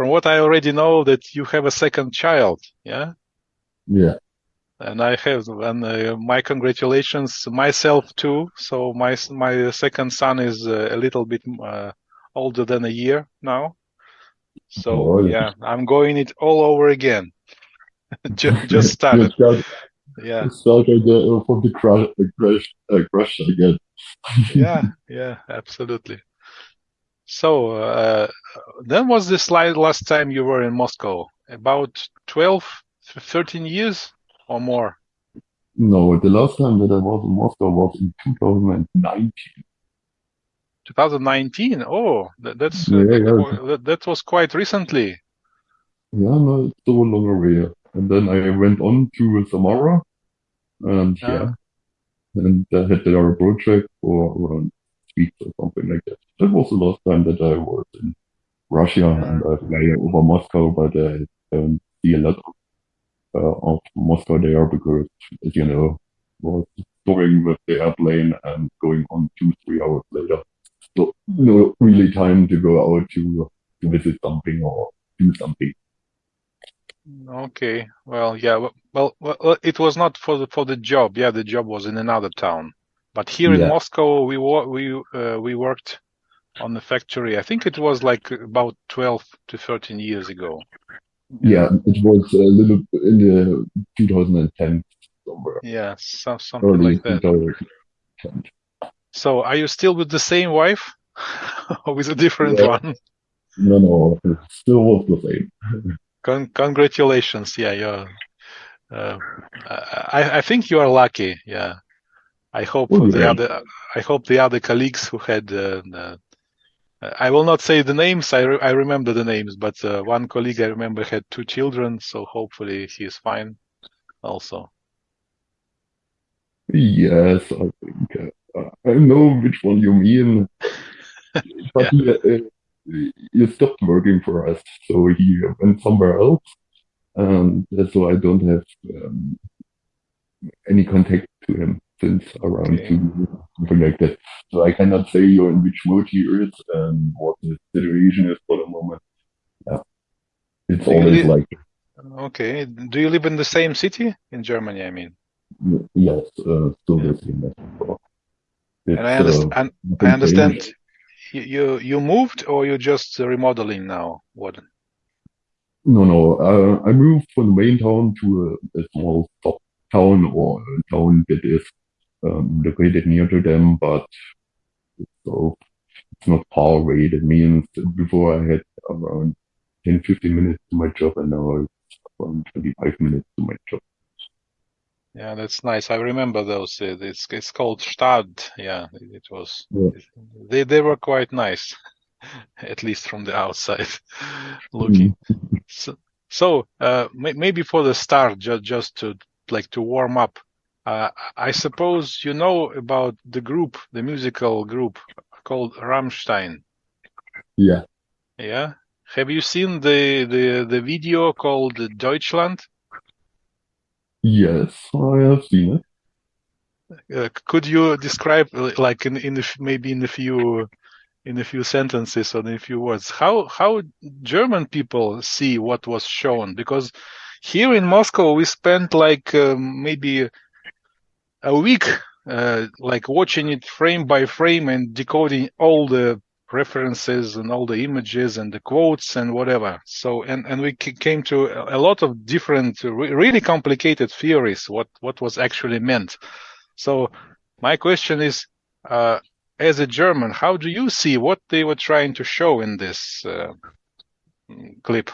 from what I already know, that you have a second child. Yeah. Yeah. And I have, and uh, my congratulations myself too. So my my second son is uh, a little bit uh, older than a year now. So Oh, yeah, I'm going it all over again. just, just started. Start, Yeah, you start uh, from the crush, uh, crush, uh, crush again. yeah, yeah, absolutely. So uh, then was this li- last time you were in Moscow? About 12, 13 years or more? No, the last time that I was in Moscow was in 2019. 2019. Oh, that, that's uh, Yeah, yeah. that, that was quite recently. Yeah, no, it's so long away. And then I went on to Samara, and Ah. yeah, and I had our project for around or something like that. That was the last time that I was in Russia, and I fly over Moscow, but I don't see a lot of, uh, of Moscow there because, as you know, was going with the airplane and going on two, three hours later. So no really time to go out to to visit something or do something. Okay. Well, yeah. Well, well, it was not for the for the job. Yeah, the job was in another town. But here in Moscow, we we uh, we worked on the factory. I think it was like about 12 to 13 years ago. Yeah, it was a little in the 2010 somewhere, Yeah, so, something early like that. 2010. So, are you still with the same wife or with a different Yeah. one? No, no, still was the same. Con congratulations. Yeah, you're, uh, I, I think you are lucky. Yeah. I hope Oh, the yeah. other, I hope the other colleagues who had, uh, uh, I will not say the names. I, re I remember the names, but uh, one colleague I remember had two children. So hopefully he is fine also. Yes, I think uh, I know which one you mean, but he, uh, he stopped working for us, so he went somewhere else, and so I don't have um, any contact to him since around Okay. two years, something like that. So I cannot say you're in which mood he is and what the situation is for the moment. Yeah, it's Do always li- like Okay. Do you live in the same city in Germany? I mean, yes, uh, still Yeah. the same and I uh, understand, and I understand you, you, you moved or you're just remodeling now? What? No, no. Uh, I moved from the main town to a, a small town or a town that is um, located near to them, but so it's not far away. That means before I had around 10, 15 minutes to my job, and now it's around 25 minutes to my job. Yeah, that's nice. I remember those. Uh, it's it's called Stad. Yeah, it was. Yeah. They they were quite nice, at least from the outside looking. So, so uh, maybe for the start, just just to like to warm up. Uh, I suppose you know about the group, the musical group called Rammstein. Yeah. Yeah. Have you seen the the the video called Deutschland? Yes, I have seen it. Uh, could you describe, like in in the, maybe in a few in a few sentences or in a few words, how how German people see what was shown? Because here in Moscow we spent like um, maybe a week, uh, like watching it frame by frame and decoding all the references and all the images and the quotes and whatever. So and and we came to a lot of different, really complicated theories. What what was actually meant. So my question is, uh, as a German, how do you see what they were trying to show in this uh, clip?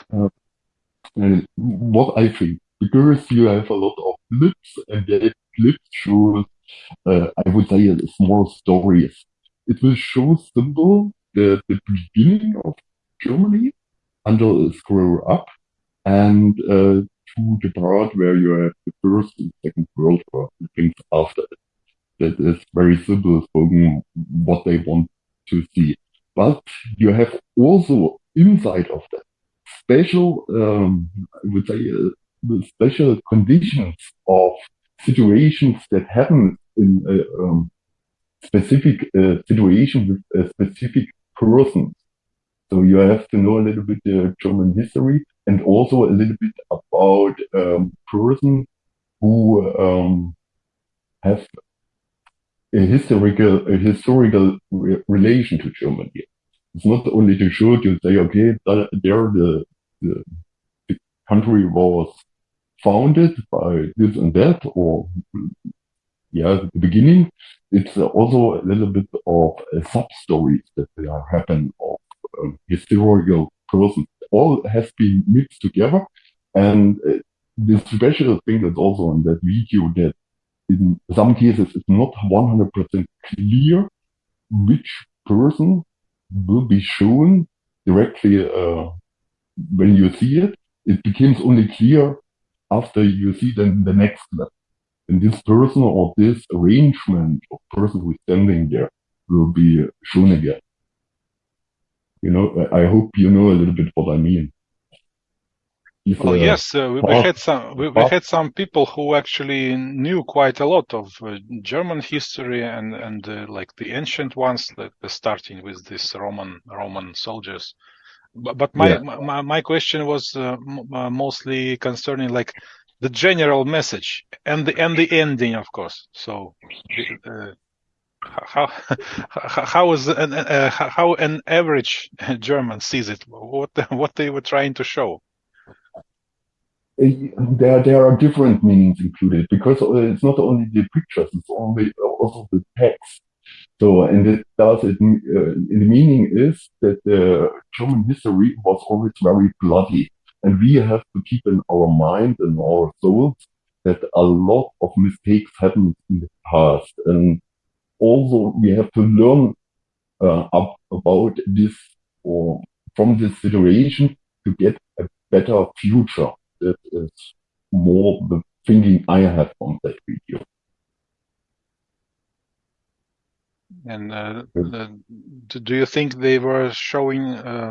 And what I think, because you have a lot of clips, and the clips shows, uh, I would say, a small story. It will show simple the, the beginning of Germany until it grow up, and uh, to the part where you have the first and second world war, and things after it. That is very simple spoken what they want to see. But you have also inside of that special, um, I would say, uh, the special conditions of situations that happen in a um, specific uh, situation with a specific person. So you have to know a little bit the German history and also a little bit about um, person who um, have a historical a historical re relation to Germany. It's not only to show to say, okay, there the, the, the country was founded by this and that, or yeah, the beginning. It's also a little bit of a sub stories that happen of um, historical persons. All has been mixed together, and uh, the special thing is also in that video that in some cases it's not 100% clear which person will be shown directly uh, when you see it. It becomes only clear after you see then the next level. And this person or this arrangement of person who's standing there will be shown again. You know, I hope you know a little bit what I mean. If, well, uh, yes, uh, we, we, had some we, we, had some people who actually knew quite a lot of uh, German history and and uh, like the ancient ones, like starting with this Roman Roman soldiers. But, but my, yeah. my, my question was uh, uh, mostly concerning like the general message and the and the ending, of course. So how how is an, how an average German sees it? What what they were trying to show? there there are different meanings included because uh, it's not only the pictures, it's only also the text. So, and it does it. Uh, the meaning is that the German history was always very bloody, and we have to keep in our mind and our souls that a lot of mistakes happened in the past, and also we have to learn uh, up about this or from this situation to get a better future that is more the thinking I have on that video. And uh, the, do you think they were showing uh,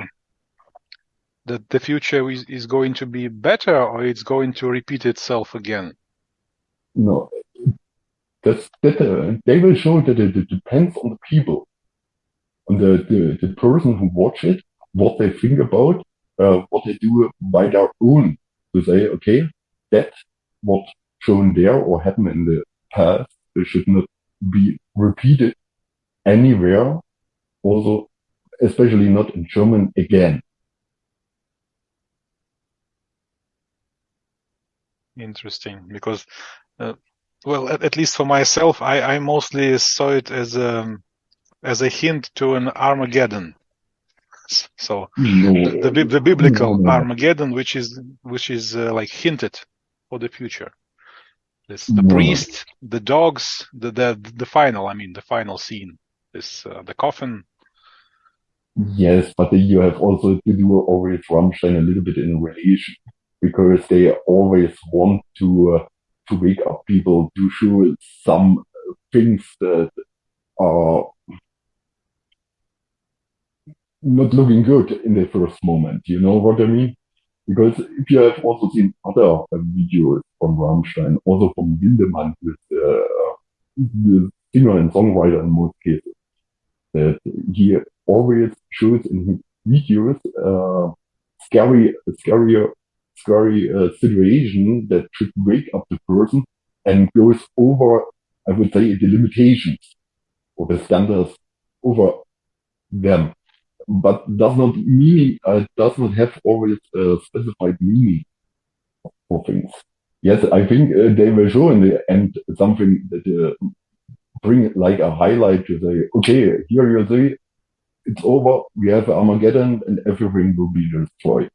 that the future is, is going to be better or it's going to repeat itself again? No, that's, that, uh, they will show that it, it, depends on the people, on the, the, the person who watch it, what they think about, uh, what they do by their own to say, okay, that what shown there or happened in the past should not be repeated anywhere. Also, especially not in German again. Interesting, because, uh, well, at, at, least for myself, I, I mostly saw it as a as a hint to an Armageddon. So no. the, the, the biblical no, no, Armageddon, which is which is uh, like hinted for the future. This the priest, the dogs, the the the final. I mean, the final scene. This uh, the coffin. Yes, but you have also to do always Rammstein a little bit in relation because they always want to uh, to wake up people to show some things that are not looking good in the first moment. You know what I mean? Because if you have also seen other uh, videos from Rammstein, also from Lindemann, with uh, the singer and songwriter in most cases, that he always shows in his videos uh, scary, scary, scary uh, situation that should wake up the person and goes over, I would say, the limitations or the standards over them but does not mean uh, does not have always a specified meaning for things. Yes, I think uh, they will show in the end something that uh, bring like a highlight to say, okay, here you see, it's over. We have Armageddon, and everything will be destroyed.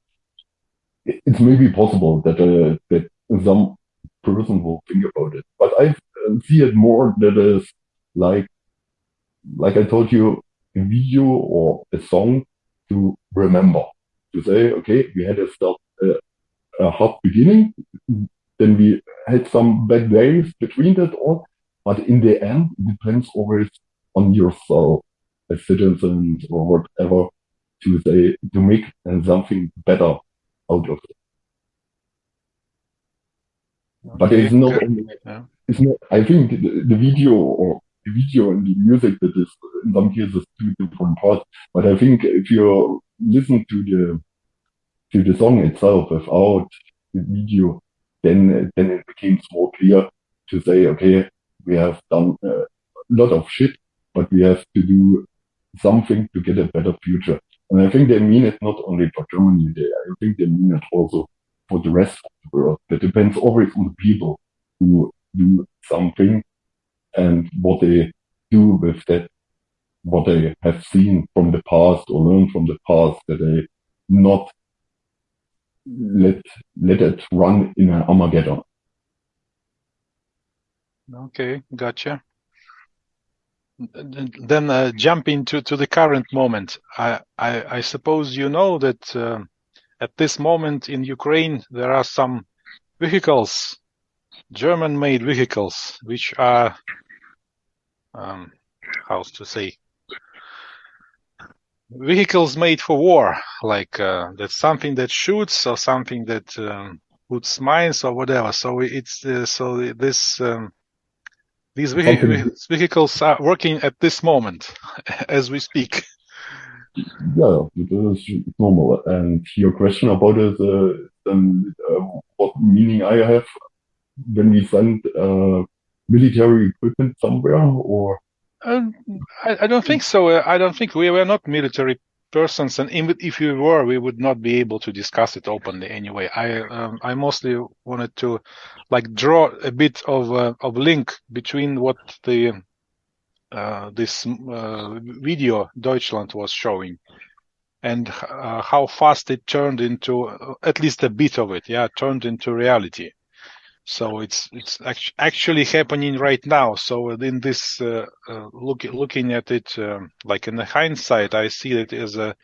It's maybe possible that uh, that some person will think about it, but I uh, see it more that is like like I told you a video or a song to remember. To say, okay, we had a start, uh, a hard beginning, then we had some bad days between that all, but in the end, it depends always on yourself as citizens or whatever to say, to make something better out of it. But it's not only, it's not, I think the, the video or the video and the music that is in some cases two different parts. But I think if you listen to the to the song itself without the video, then then it becomes more clear to say, okay, we have done a lot of shit, but we have to do something to get a better future. And I think they mean it not only for Germany, they, I think they mean it also for the rest of the world. That depends always on the people who do something and what they do with that, what they have seen from the past or learned from the past, that they not let let it run in an Armageddon. Okay, gotcha. Then uh, jumping to, to the current moment, I, I, I suppose you know that uh, at this moment in Ukraine there are some vehicles, German-made vehicles, which are, um, how to say, vehicles made for war. Like uh, that's something that shoots or something that um, puts mines or whatever. So it's uh, so this. Um, these vehi vehicles are working at this moment as we speak. Yeah, it is normal. And your question about it, uh, um, uh, what meaning I have when we send uh, military equipment somewhere, or? Um, I, I, don't think so. I don't think we were not military persons, and if we were, we would not be able to discuss it openly anyway. I um, I mostly wanted to like draw a bit of a, of link between what the uh, this uh, video Deutschland was showing and uh, how fast it turned into uh, at least a bit of it, yeah, turned into reality. So it's it's actually happening right now. So in this uh, uh, look, looking at it um, like in the hindsight, I see it as a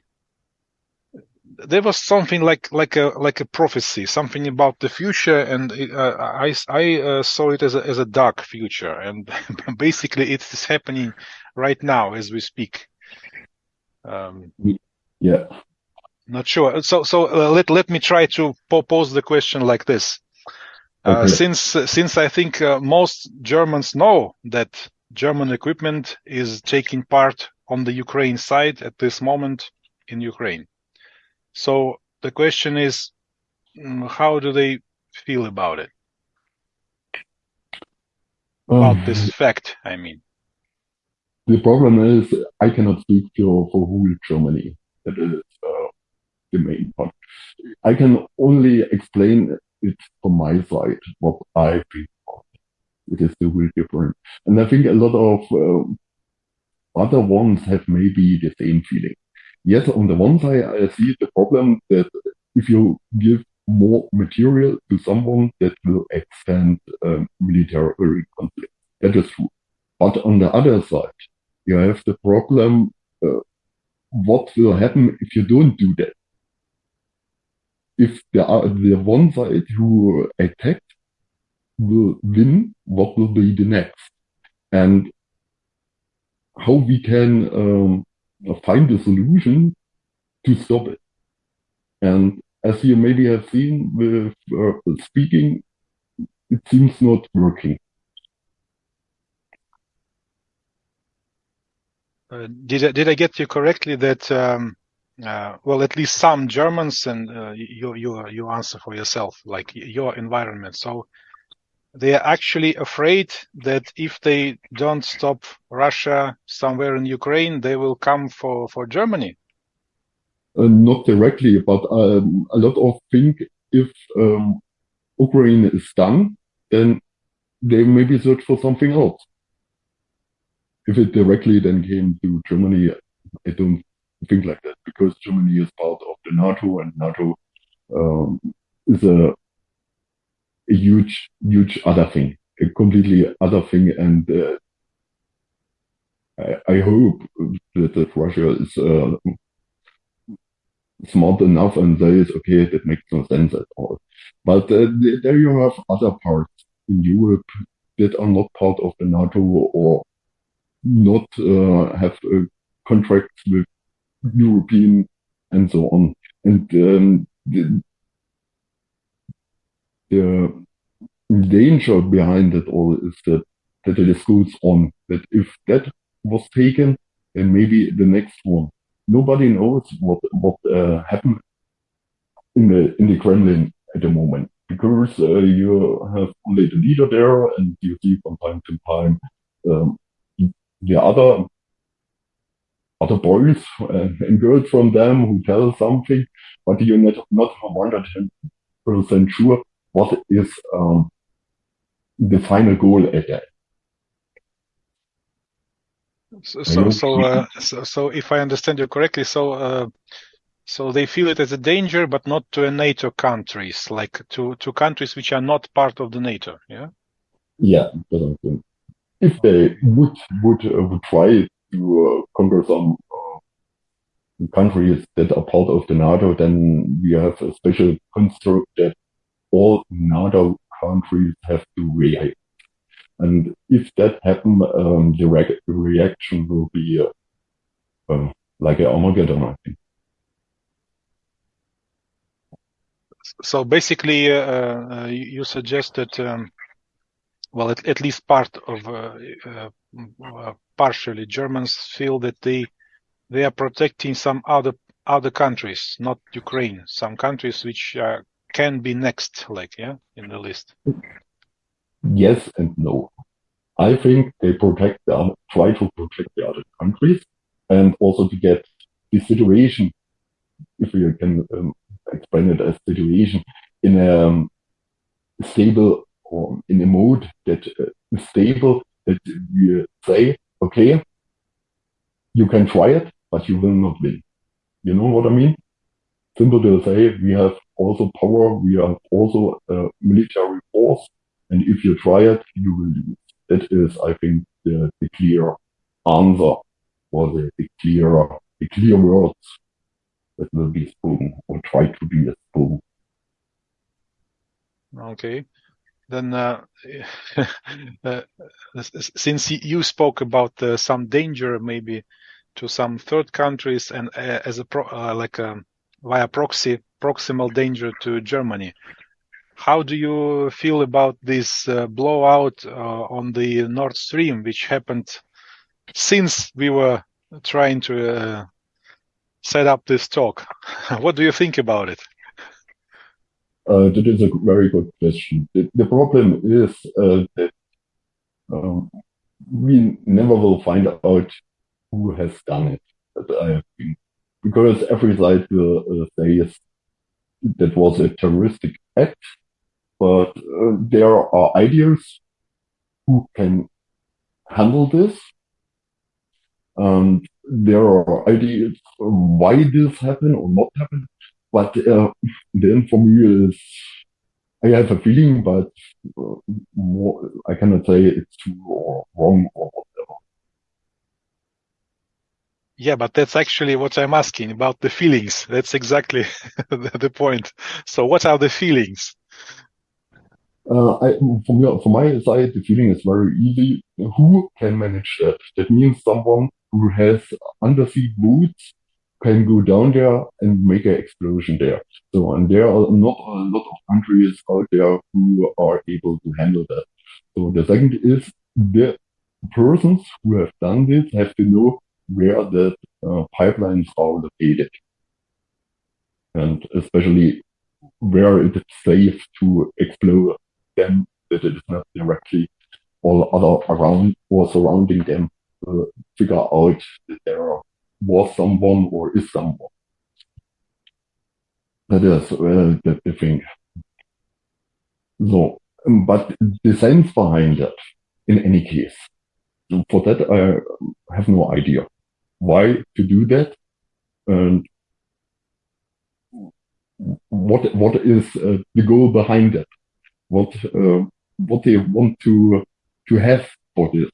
there was something like like a like a prophecy, something about the future, and uh, I I uh, saw it as a as a dark future, and basically it is happening right now as we speak. Um, yeah. Not sure. So so uh, let let me try to pose the question like this. Uh, okay. since since I think uh, most Germans know that German equipment is taking part on the Ukraine side at this moment in Ukraine. So the question is, mm, how do they feel about it? About um, this fact, I mean. The problem is, I cannot speak for, for whole Germany. That is uh, the main part. I can only explain it from my side, what I feel. It is still different. And I think a lot of um, other ones have maybe the same feeling yes, on the one side, I see the problem that if you give more material to someone that will extend um, military conflict. That is true. But on the other side, you have the problem, uh, what will happen if you don't do that? If the, uh, the one side who attacked will win, what will be the next? And how we can um, find a solution to stop it. And as you maybe have seen with uh, speaking, it seems not working. Uh, did I, did I get you correctly that um, uh, well at least some Germans and uh, you you you answer for yourself like your environment so they are actually afraid that if they don't stop Russia somewhere in Ukraine, they will come for, for Germany. Uh, not directly, but um, a lot of think if um, Ukraine is done, then they maybe search for something else. If it directly then came to Germany, I don't think like that because Germany is part of the NATO and NATO um, is a a huge, huge other thing, a completely other thing. And uh, I, I, hope that, that Russia is uh, smart enough and says, okay, that makes no sense at all. But uh, there you have other parts in Europe that are not part of the NATO or not uh, have contracts with European and so on. And um, the, the danger behind it all is that that it goes on. That if that was taken, then maybe the next one nobody knows what what uh, happened in the in the Kremlin at the moment because uh, you have only the leader there, and you see from time to time um, the other other boys and girls from them who tell something, but you're not not 100 percent sure what is um, the final goal at that. So, so, so, uh, so, so, if I understand you correctly, so, uh, so they feel it as a danger, but not to a NATO countries, like to to countries which are not part of the NATO. Yeah. Yeah, if they would would uh, would try uh, conquer some uh, countries that are part of the NATO, then we have a special construct that all NATO countries have to react. And if that happens, um, the re reaction will be uh, uh, like an Armageddon, I think. So basically, uh, uh you suggested, um, well, at, at, least part of, uh, partially, Germans feel that they they are protecting some other other countries, not Ukraine, some countries which can be next, like yeah, in the list. Yes and no. I think they protect the try to protect the other countries and also to get the situation, if we can um, explain it as situation, in a um, stable or in a mode that uh, is stable that we say, okay, you can try it, but you will not win. You know what I mean? Simple to say, we have also power, we have also a military force, and if you try it, you will lose. That is, I think, the, the clear answer or the, the clear, the clear words that will be spoken or try to be spoken. Okay. Then, uh, uh, since you spoke about uh, some danger, maybe to some third countries, and uh, as a pro, uh, like a, um, via proxy, proximal danger to Germany, how do you feel about this uh, blowout on the Nord Stream, which happened since we were trying to set up this talk? what do you think about it? Uh, that is a very good question. The, the problem is uh, that um, we never will find out who has done it. I think, because every side will uh, say that was a terroristic act but uh, there are ideas who can handle this. And there are ideas why this happened or not happened. But uh, then for me is, I have a feeling, but uh, more, I cannot say it's true or wrong or whatever. Yeah, but that's actually what I'm asking about the feelings. That's exactly the point. So what are the feelings? Uh, I, from, your, from my side, the feeling is very easy. Who can manage that? That means someone who has undersea boots can go down there and make an explosion there. So, and there are not a lot of countries out there who are able to handle that. So the second is the persons who have done this have to know where the uh, pipelines are located. And especially where it is safe to explode them, that it is not directly all other around or surrounding them to figure out that there was someone or is someone. That is uh, the, the thing. So, but the sense behind it, in any case, for that I have no idea why to do that and what what is uh, the goal behind it what uh, what they want to to have for this.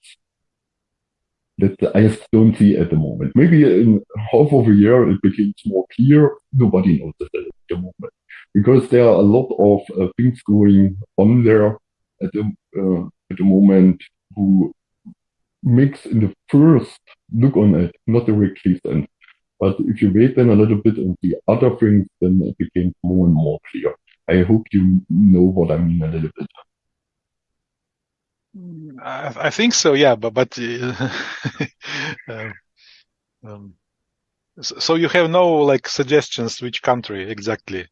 That I don't see at the moment. Maybe in half of a year it becomes more clear. Nobody knows at the moment because there are a lot of uh, things going on there at the uh, at the moment who makes in the first look on it not directly sense. But if you wait then a little bit and the other things, then it becomes more and more clear. I hope you know what I mean a little bit. I, I think so, yeah, but but uh, um, um, So you have no like suggestions which country exactly?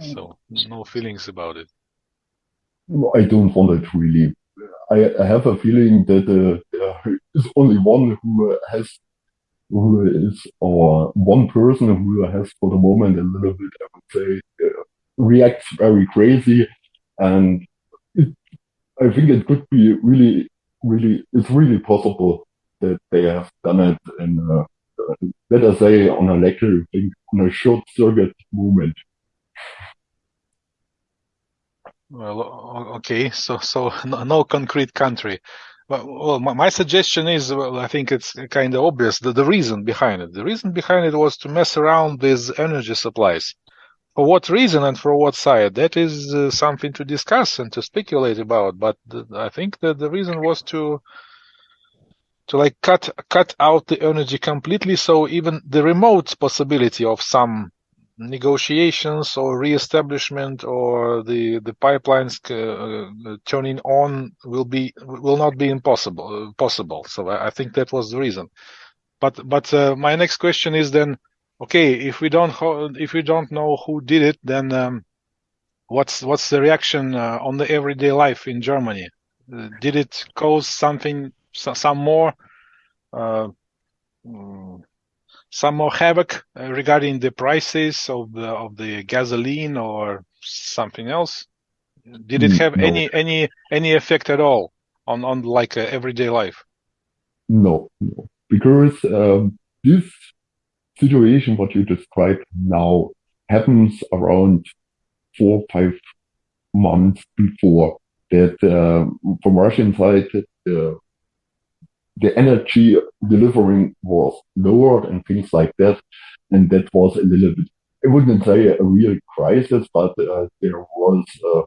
So no feelings about it. I don't want it really. I, I have a feeling that uh, there is only one who has, who is, or one person who has for the moment a little bit, I would say, uh, reacts very crazy. And it, I think it could be really, really, it's really possible that they have done it in, a, uh, let us say, on a electric thing, on a short circuit movement. Well, okay, so so no, no concrete country. Well, well, my suggestion is, well, I think it's kind of obvious the, the reason behind it. The reason behind it was to mess around with energy supplies. For what reason and for what side? That is uh, something to discuss and to speculate about. But I think that the reason was to to like cut cut out the energy completely, so even the remote possibility of some negotiations or reestablishment or the the pipelines uh, uh, turning on will be will not be impossible possible. So I, I think that was the reason. But but uh, my next question is then, okay, if we don't if we don't know who did it, then um, what's what's the reaction uh, on the everyday life in Germany? Uh, did it cause something some more? Uh, mm, some more havoc uh, regarding the prices of the of the gasoline or something else? Did it mm, have no. any any any effect at all on on like uh, everyday life? No, no, because um, this situation what you described now happens around four five months before that uh, from Russian side uh, the energy delivering was lowered and things like that. And that was a little bit, I wouldn't say a real crisis, but uh, there was uh,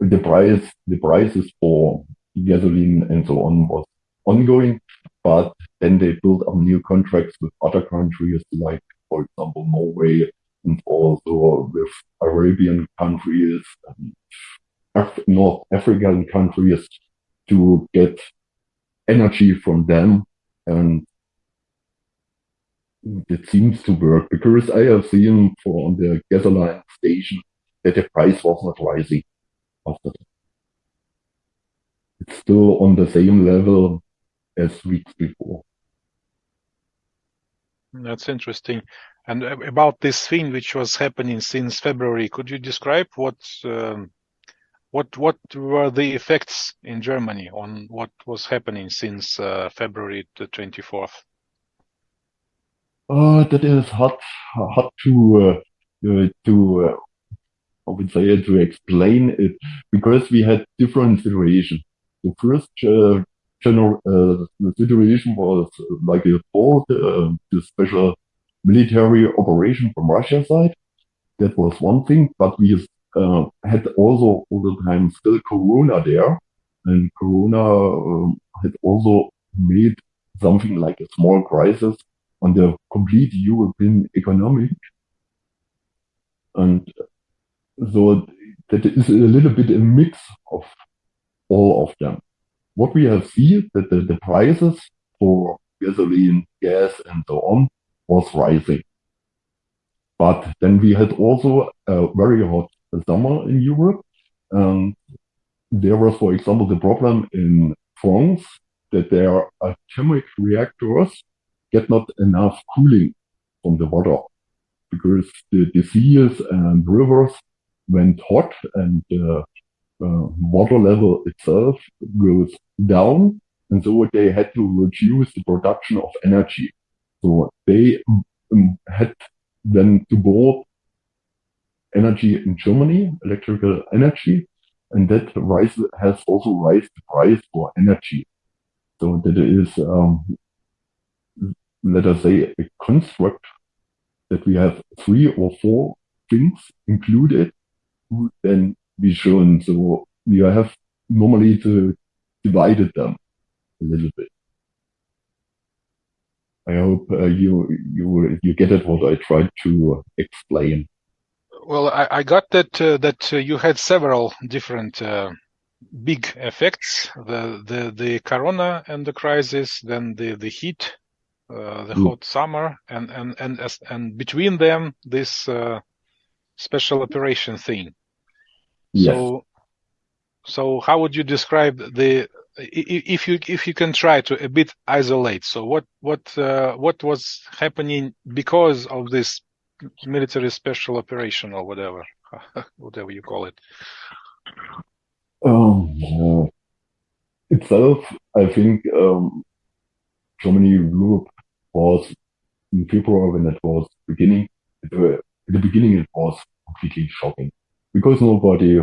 the price, the prices for gasoline and so on was ongoing. But then they build up new contracts with other countries, like, for example, Norway and also with Arabian countries, Af North African countries to get energy from them and it seems to work because I have seen for on the gasoline station that the price was not rising after that. It's still on the same level as weeks before. That's interesting. And about this thing which was happening since February, could you describe what um, what what were the effects in Germany on what was happening since uh, February the 24th? Uh, that is hard hard to uh, to uh, I would say to explain it because we had different situations. The first uh, general uh, the situation was like a fault, uh, the special military operation from Russia side. That was one thing, but we uh, had also all the time still Corona there, and Corona um, had also made something like a small crisis on the complete European economic, and so that is a little bit a mix of all of them. What we have seen that the, the prices for gasoline, gas, and so on was rising. But then we had also a very hot summer in Europe. Um, there was, for example, the problem in France that their atomic reactors get not enough cooling from the water because the, the seas and rivers went hot and the uh, water level itself goes down. And so they had to reduce the production of energy. So they um, had then to go energy in Germany, electrical energy, and that rise has also raised the price for energy. So that is, um, let us say, a construct that we have three or four things included, who then be shown. So we have normally to divided them a little bit. I hope uh, you you you get it what I tried to explain. Well, I, I got that uh, that uh, you had several different uh, big effects: the the the corona and the crisis, then the the heat uh, the Mm. hot summer, and and and as, and between them this uh, special operation thing. Yes. So, so how would you describe the if you if you can try to a bit isolate? So what what uh, what was happening because of this military special operation or whatever whatever you call it? Um, uh, itself, I think um, Germany Europe was in February when it was beginning. At the beginning, it was completely shocking because nobody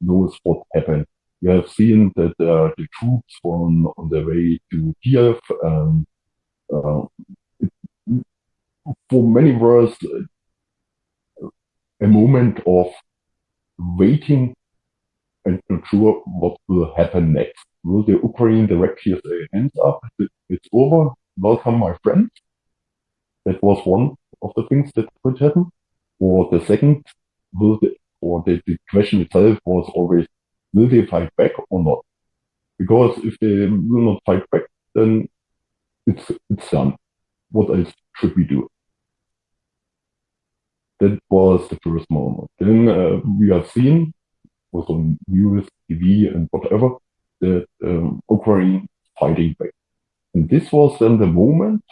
knows what happened. We have seen that uh, the troops were on, on their way to Kiev, and uh, it, for many was a moment of waiting and not sure what will happen next. Will the Ukraine directly say, hands up, it's over, welcome my friend? That was one of the things that could happen. Or the second, will the, or the, the question itself was always, will they fight back or not? Because if they will not fight back, then it's, it's done. What else should we do? That was the first moment. Then uh, we have seen, was on news, TV and whatever, that um, Ukraine fighting back. And this was then the moment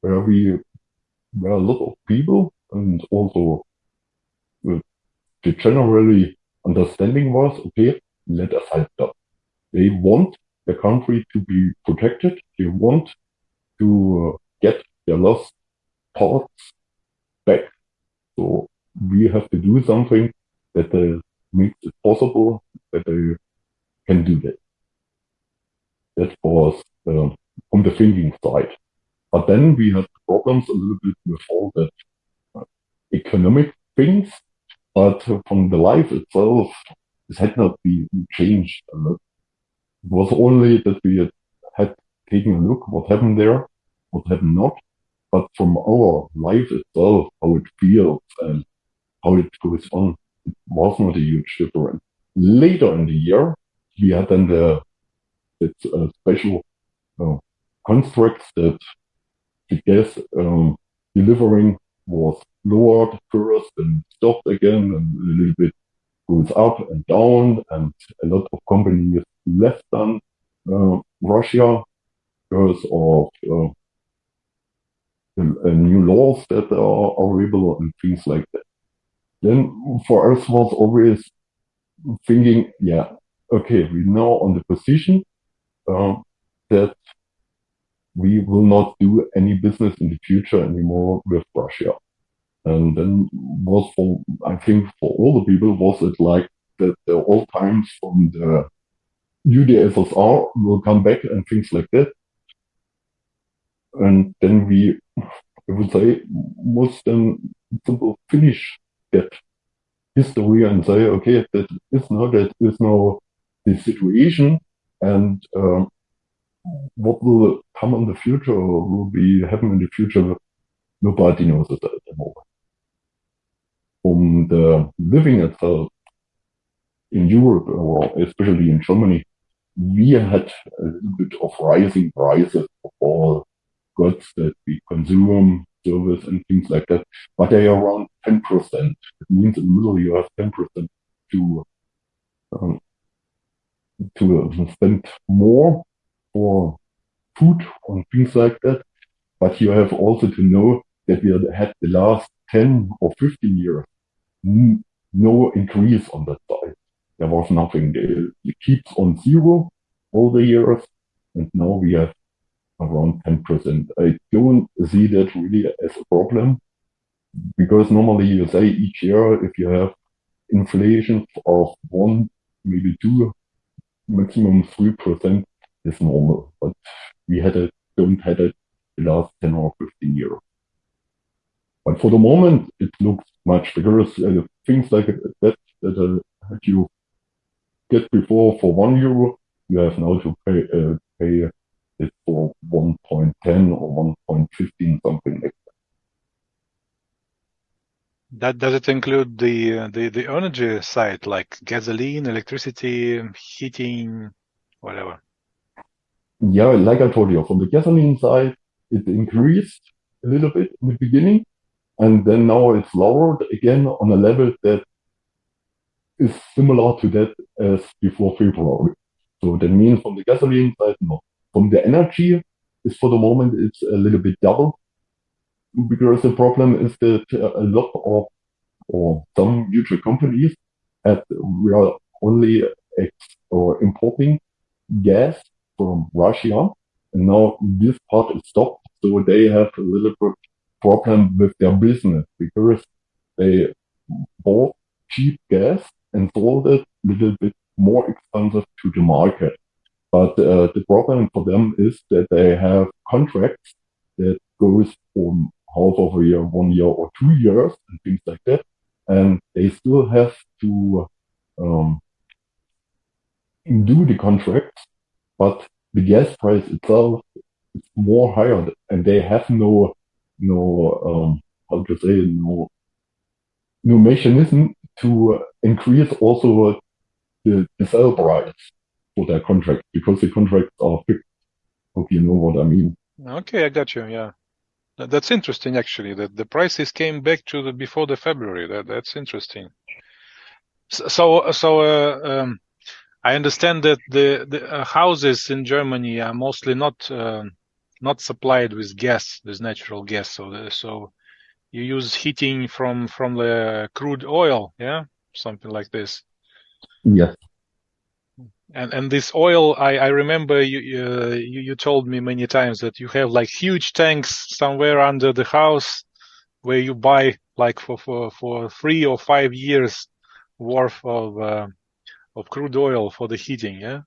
where we, where a lot of people and also the generally understanding was, okay, let us help them. They want the country to be protected. They want to uh, get their lost parts back. So we have to do something that uh, makes it possible that they can do that. That was uh, from the thinking side. But then we had problems a little bit all that uh, economic things, but from the life itself, it had not been changed a lot. It was only that we had, had taken a look what happened there, what happened not, but from our life itself, how it feels and how it goes on, it was not a huge difference. Later in the year, we had then the that uh, special uh, constructs that gas um, delivering was lowered first and stopped again and a little bit goes up and down and a lot of companies left then uh, Russia because of uh, new laws that are available and things like that. Then for us was always thinking, yeah, okay, we now on the position uh, that we will not do any business in the future anymore with Russia. And then was for, I think for all the people, was it like that the old times from the UdSSR will come back and things like that. And then we, I would say, must then simple finish that history and say, okay, that is now, that is now the situation and um, what will come in the future or will be happen in the future, nobody knows it at the moment. From the living itself in Europe or especially in Germany, we had a little bit of rising prices of all goods that we consume, service and things like that, but they are around 10%. It means in the middle you have 10% to um, to spend more for food and things like that. But you have also to know that we had the last 10 or 15 years no increase on that side. There was nothing. It keeps on zero all the years. And now we have around 10%. I don't see that really as a problem because normally you say each year if you have inflation of one, maybe two, maximum three percent is normal. But we had a, don't had it the last 10 or 15 years. But for the moment, it looks much because uh, things like that that uh, you get before for one euro, you have now to pay uh, pay it for 1.10 or 1.15, something like that. That does it include the uh, the the energy side like gasoline, electricity, heating, whatever? Yeah, like I told you, from the gasoline side, it increased a little bit in the beginning, and then now it's lowered again on a level that is similar to that as before February. So that means from the gasoline side, no. From the energy, is for the moment it's a little bit double because the problem is that uh, a lot of or some mutual companies at we are only ex or importing gas from Russia and now this part is stopped so they have a little bit problem with their business because they bought cheap gas and sold it a little bit more expensive to the market. But uh, the problem for them is that they have contracts that goes from half of a year, one year or two years and things like that. And they still have to um, do the contracts, but the gas price itself is more higher and they have no, no, um, how to say, no, no mechanism to increase also the, the sell price for their contract because the contracts are fixed. Hope you know what I mean. Okay, I got you. Yeah, that's interesting actually. That the prices came back to the before the February. That that's interesting. So so uh, um, I understand that the the uh, houses in Germany are mostly not uh, not supplied with gas, with natural gas. So the, so you use heating from from the crude oil, yeah, something like this. Yes. And and this oil, I I remember you uh, you you told me many times that you have like huge tanks somewhere under the house where you buy like for for for three or five years worth of uh, of crude oil for the heating, yeah.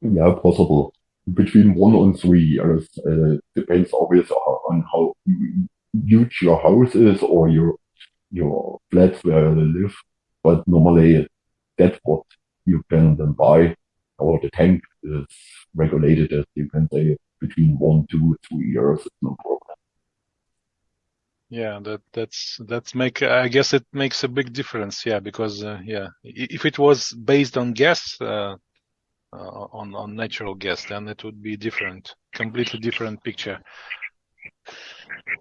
Yeah, possible between one and three years. Uh, depends always on how huge your house is or your your flats where you live. But normally that's what you can then buy, or the tank is regulated as you can say between one, two, three years. It's no problem. Yeah, that that's that's make. I guess it makes a big difference. Yeah, because uh, yeah, if it was based on gas, uh, uh, on on natural gas, then it would be different, completely different picture.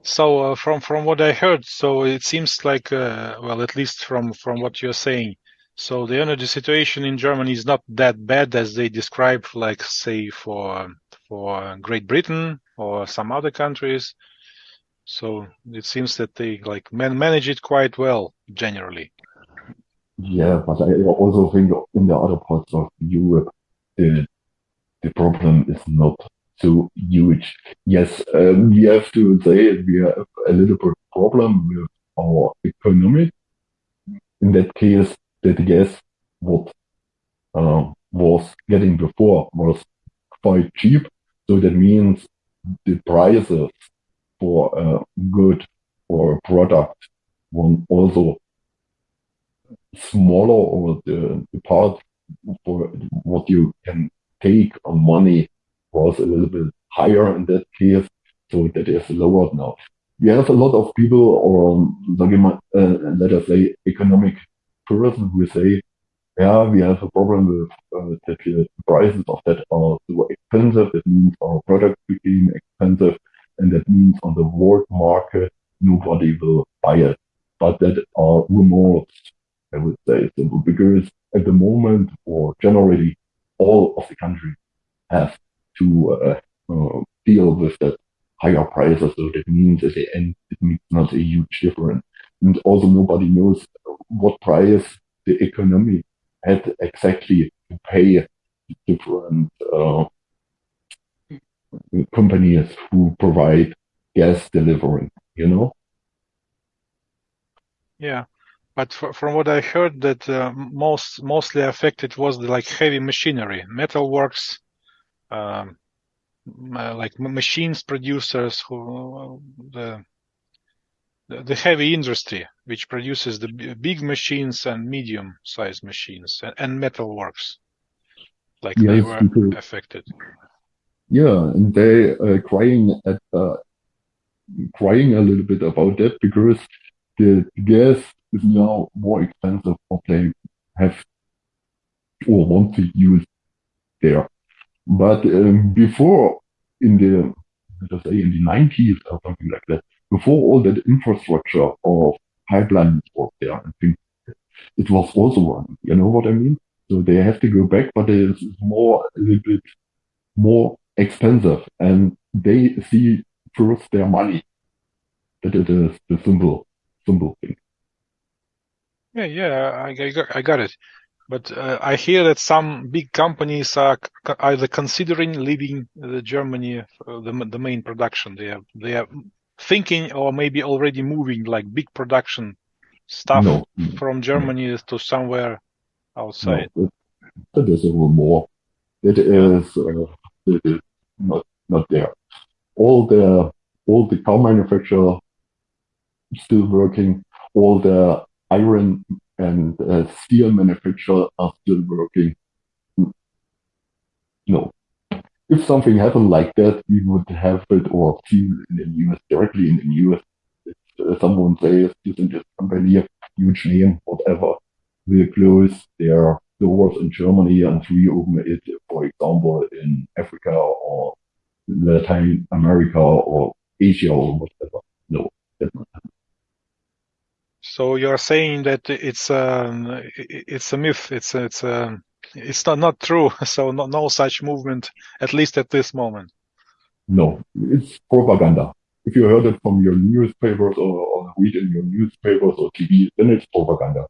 So uh, from from what I heard, so it seems like uh, well, at least from from what you're saying, so the energy situation in Germany is not that bad as they describe, like say for for Great Britain or some other countries. So it seems that they like man manage it quite well generally. Yeah, but I also think in the other parts of Europe, the the problem is not so huge. Yes, um, we have to say we have a little bit problem with our economy. In that case, that gas what uh, was getting before was quite cheap. So that means the prices for a good or a product were also smaller or the, the part for what you can take on money was a little bit higher in that case. So that is lower now. We have a lot of people or uh, let us say economic person who say, yeah, we have a problem with uh, that the prices of that are so expensive. It means our product became expensive, and that means on the world market nobody will buy it. But that are rumors, I would say, simple because at the moment or generally all of the countries have to uh, uh, deal with that higher prices. So that means at the end it makes not a huge difference. And also nobody knows what price the economy had exactly to pay different uh, companies who provide gas delivery, you know? Yeah. But from what I heard, that uh, most mostly affected was the like heavy machinery, metalworks, um, uh, like machines producers who the the heavy industry, which produces the big machines and medium-sized machines and, and metalworks, like yes, they were affected. Yeah, and they are uh, crying at uh, crying a little bit about that because the gas is now more expensive what they have or want to use there. But um, before in the let us say, in the 90s or something like that, before all that infrastructure of pipelines was there, I think it was also running. You know what I mean? So they have to go back, but it's more, a little bit more expensive and they see first their money. That it is the simple, simple thing. Yeah, yeah, I, I, got, I got it. But uh, I hear that some big companies are either considering leaving the Germany, uh, the, the main production. They are they are thinking or maybe already moving like big production stuff No, from Germany to somewhere outside. no, that is a rumor. It is, uh, not, not there. All the, all the car manufacturer still working, all the iron and uh, steel manufacturer are still working. No. If something happened like that, we would have it or see in the news, directly in the news. If someone says this and this company, huge name, whatever, will close their doors in Germany and reopen it, for example, in Africa or Latin America or Asia or whatever. No, that's not happening. So you're saying that it's um, it's a myth. It's it's um, it's not not true. So no, no such movement, at least at this moment. No, it's propaganda. If you heard it from your newspapers or, or read in your newspapers or TV, then it's propaganda.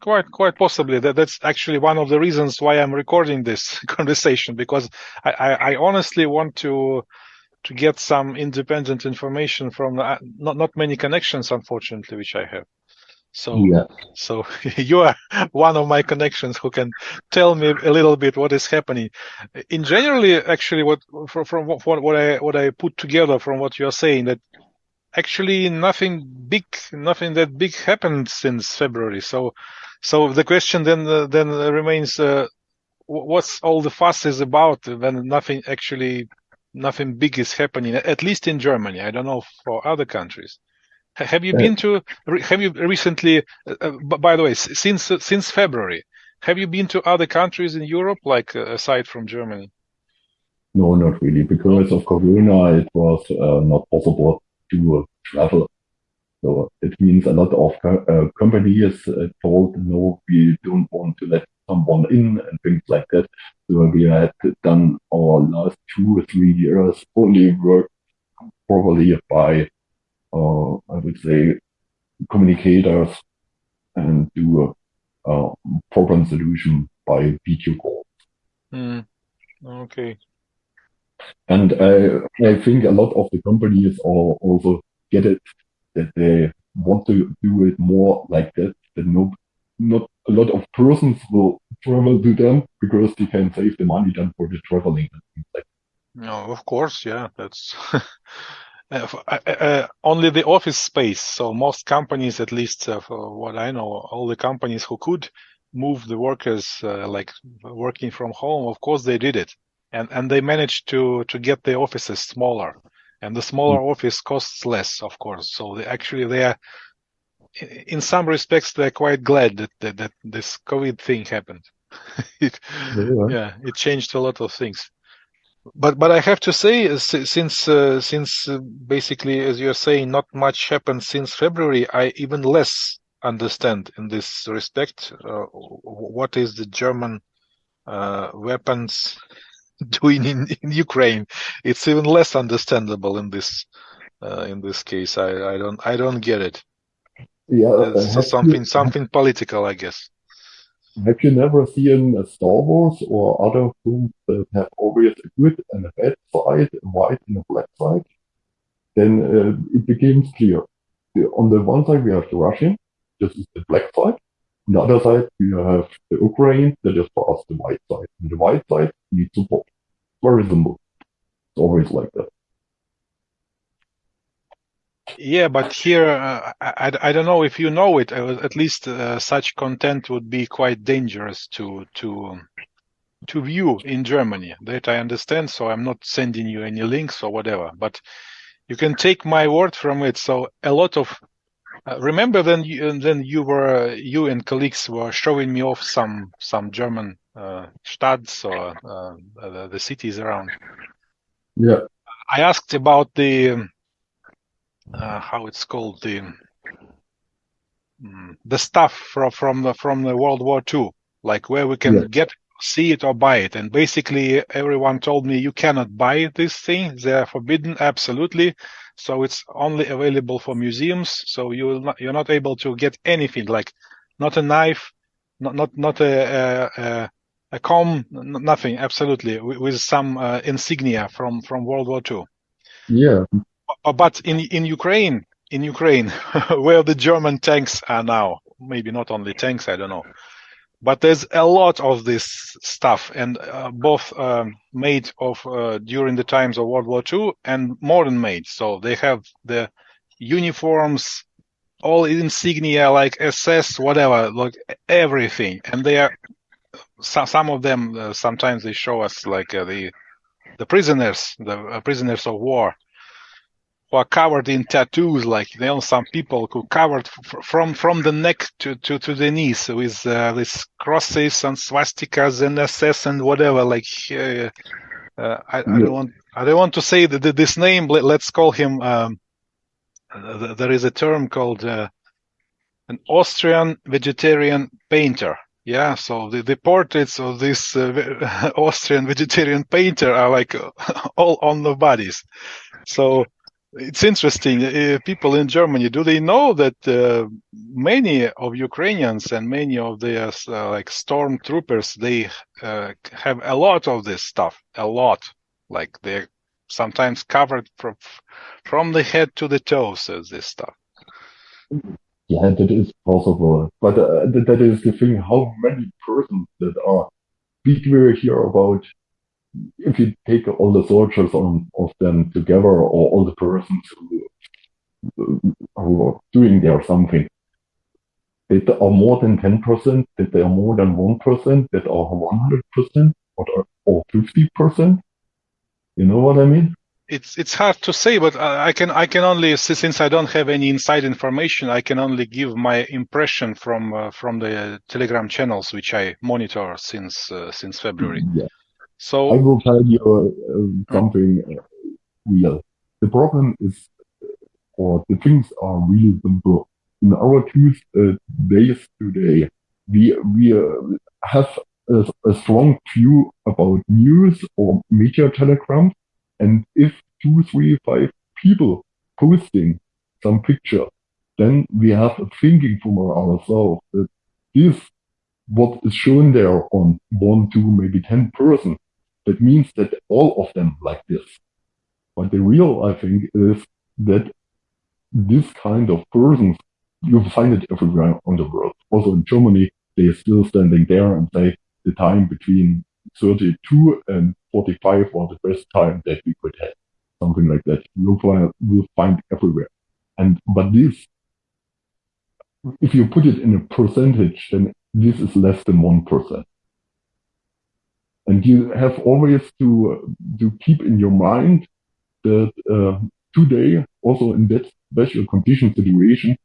Quite, quite possibly. That that's actually one of the reasons why I'm recording this conversation because I, I, I honestly want to to get some independent information from uh, not not many connections, unfortunately, which I have. So, Yeah. so you are one of my connections who can tell me a little bit what is happening. In generally, actually, what from, from what, what I what I put together from what you're saying that actually nothing big, nothing that big happened since February. So, so the question then uh, then remains, uh, what's all the fuss is about when nothing actually, nothing big is happening, at least in Germany. I don't know for other countries. Have you Uh, been to, have you recently, uh, uh, by the way, since uh, since February, have you been to other countries in Europe, like uh, aside from Germany? No, not really. Because of Corona, it was uh, not possible to uh, travel. So it means a lot of co- uh, companies uh, told, no, we don't want to let someone in and things like that. So we had done our last two or three years only work probably by, uh, I would say, communicators and do a, a problem solution by video call. Hmm. Okay. And I, I think a lot of the companies are also get it that they want to do it more like that. That no, not a lot of persons will travel to them because they can save the money then for the traveling No, of course, yeah, that's uh, uh, uh, only the office space. So most companies, at least uh, for what I know, all the companies who could move the workers uh, like working from home, of course they did it, and and they managed to to get the offices smaller, and the smaller office costs less, of course. So they actually they are, in some respects, they're quite glad that that, that this COVID thing happened. It, yeah, it changed a lot of things but but I have to say, uh, since uh, since uh, basically, as you're saying, not much happened since February. I even less understand in this respect. Uh, what is the German uh, weapons doing in, in Ukraine? It's even less understandable in this uh, in this case. I, I don't I don't get it. Yeah, uh, something you something political, I guess. have you never seen a Star Wars or other films that have always a good and a bad side, a white and a black side? Then uh, it becomes clear. On the one side, we have the Russian, this is the black side. On the other side, we have the Ukraine, that is for us the white side. And the white side needs support. Very simple. It's always like that. Yeah, but here, uh, I, I, don't know if you know it. uh, At least uh, such content would be quite dangerous to to to view in Germany. That I understand. So I'm not sending you any links or whatever. But you can take my word from it. So a lot of uh, remember then you, then you were you and colleagues were showing me off some some German stads or uh, uh, the cities around. Yeah. I asked about the uh, how it's called the mm, the stuff from from the from the World War II, like where we can Yeah. get see it or buy it. And basically, everyone told me you cannot buy this thing; they are forbidden absolutely. So it's only available for museums. So you will not, you're not able to get anything like not a knife, not not not a a, a, a comb, nothing absolutely with, some uh, insignia from from World War II. Yeah, But in in Ukraine, in Ukraine, where the German tanks are now, maybe not only tanks, I don't know, but there's a lot of this stuff, and uh, both um, made of uh, during the times of World War II and modern made. So they have the uniforms, all insignia like SS, whatever, like everything, and they are some some of them. Uh, sometimes they show us like uh, the the prisoners, the uh, prisoners of war who are covered in tattoos, like you know, some people who covered f- from from the neck to to, to the knees with uh, these crosses and swastikas and SS and whatever. Like uh, uh, I, I don't want I don't want to say the, the, this name. Let, let's call him. Um, th- there is a term called uh, an Austrian vegetarian painter. Yeah, so the, the portraits of this uh, Austrian vegetarian painter are like all on the bodies. So it's interesting. Uh, people in Germany, do they know that uh, many of Ukrainians and many of their uh, like stormtroopers, they uh, have a lot of this stuff, a lot. Like they're sometimes covered from from the head to the toes as this stuff. Yeah, that is possible. But uh, that, is the thing. How many persons that are? We hear about? If you take all the soldiers on, of them together, or all the persons who, who are doing there something, that are more than ten percent, that they are more than one percent, that are one hundred percent, or or fifty percent. You know what I mean? It's it's hard to say, but I can I can only since I don't have any inside information, I can only give my impression from uh, from the Telegram channels which I monitor since uh, since February. Yeah. I will tell you uh, something uh, real. The problem is, or the things are really simple. In our two uh, days today, we we uh, have a, a strong view about news or media telegrams, and if two, three, five people posting some picture, then we have a thinking from ourselves that this what is shown there on one, two, maybe ten person that means that all of them like this. But the real, I think, is that this kind of persons, you find it everywhere on the world. Also in Germany, they are still standing there and say the time between 32 and 45 was the best time that we could have. Something like that. You'll find everywhere. And, but this, if you put it in a percentage, then this is less than 1%. And you have always to to keep in your mind that uh, today, also in that special condition situation,